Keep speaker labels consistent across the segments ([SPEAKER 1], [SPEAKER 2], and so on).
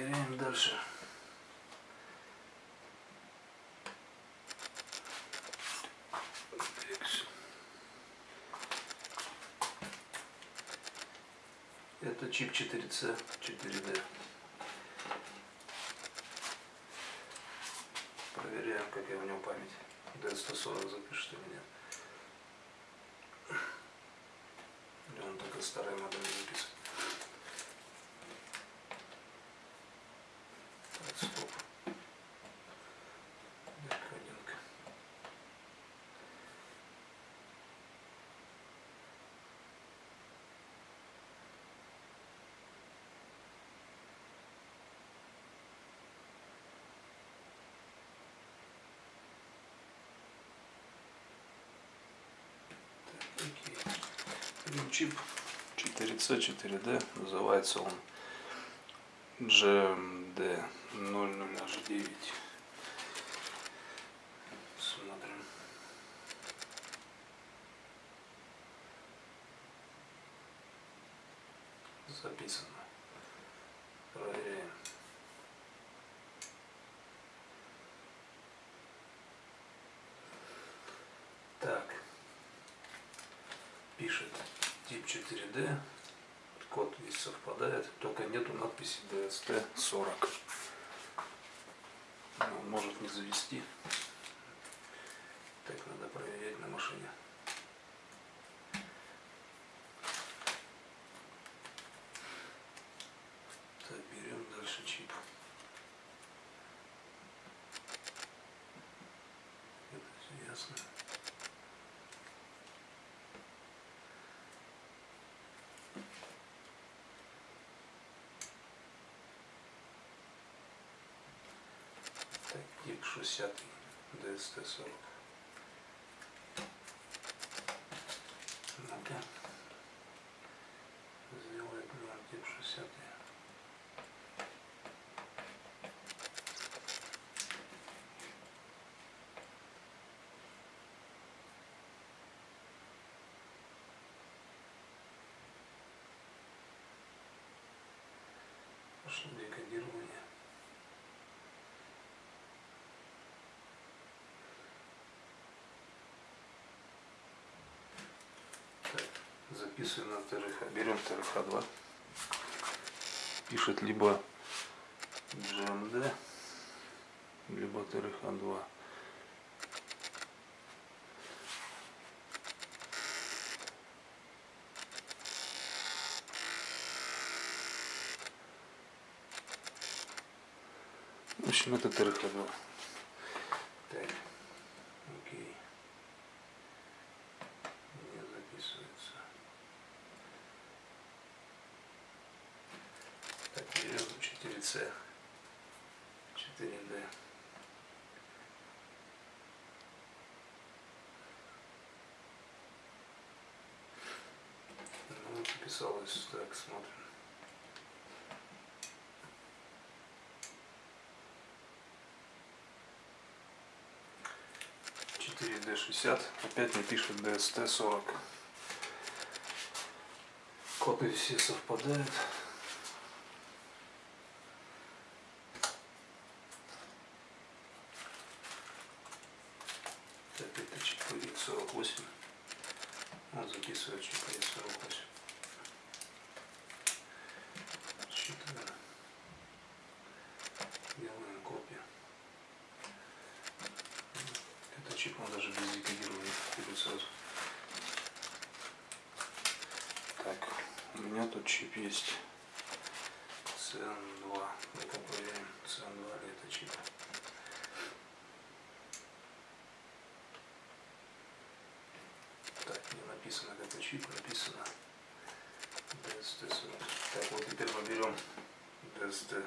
[SPEAKER 1] проверяем дальше. Это чип 4C, 4D. Проверяем, какая у него память. D140 запишет или нет. Или он только старые модели чип 4C, 4D. Называется он GMD 00H9. Смотрим. Записано. Проверяем. Так. Пишет тип 4D. Код весь совпадает, только нету надписи DST40. Он может не завести. Так надо проверять на машине. Так, берем дальше чип. Это все ясно. Так, тип 60 DST40. Ну-ка. Сделает нам тип 60. Пошло декодирование. Так, записываем на ТРХ. Берем ТРХ-2. Пишет либо GMD, либо ТРХ-2. В общем, это ТРХ-2. Так, окей. Не записывается. Так, берем 4C. 4D. Ну, записалось. Так, смотрим. Четыре D шестьдесят. Опять не пишет DST сорок. Копии все совпадают. Так, это чип X48. Он записывает чип X48. Считаем. Делаем копию. Это чип, он даже без декодирования сразу. Так, у меня тут чип есть. CN2. Ну-ка CN2 ли это чип. Так, не чип, написано DST. Так, вот теперь мы берем DST.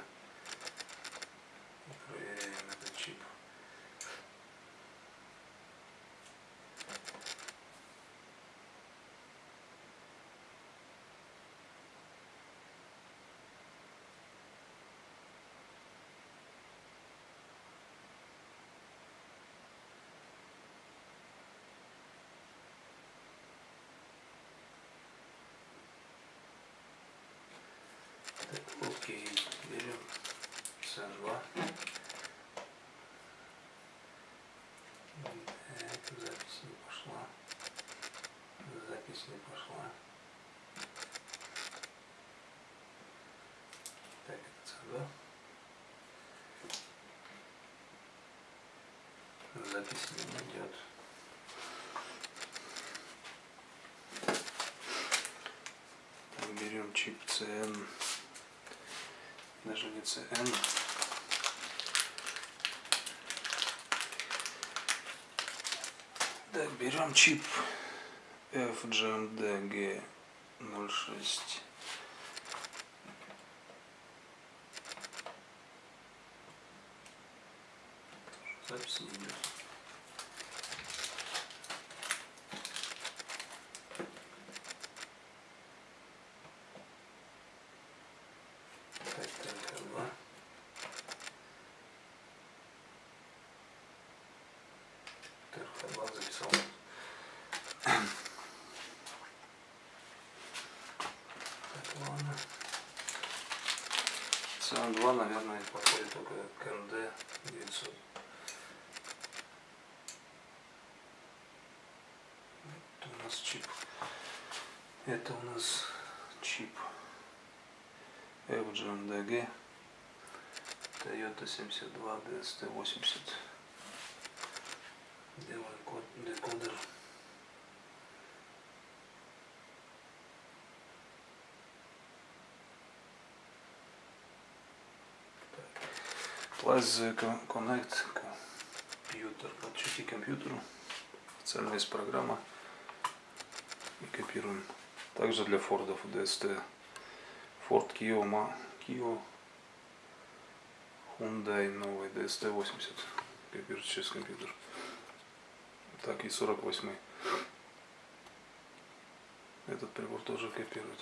[SPEAKER 1] Проверяем этот чип. Так, окей, берем CH2. Так, запись не пошла. Запись не пошла. Так, это CH2. Запись не идет. Берем чип CN. Не CN. Так, берем чип FGMD G06. Запись не идет. Так, ТРХ-2. ТРХ-2 записал. Так, ладно. СМ-2, наверное, подходит только к МД 900. Это у нас чип. Это у нас чип FGMDG Toyota 72 DST-80 Делаем код, декодер Plus Connect компьютер. Подключите компьютеру. Официальная есть программа. И копируем. Также для Фордов DST. Ford Kia, Ma- Kia Hyundai новый DST-80. Копируется через компьютер. Так и 48 Этот прибор тоже копирует.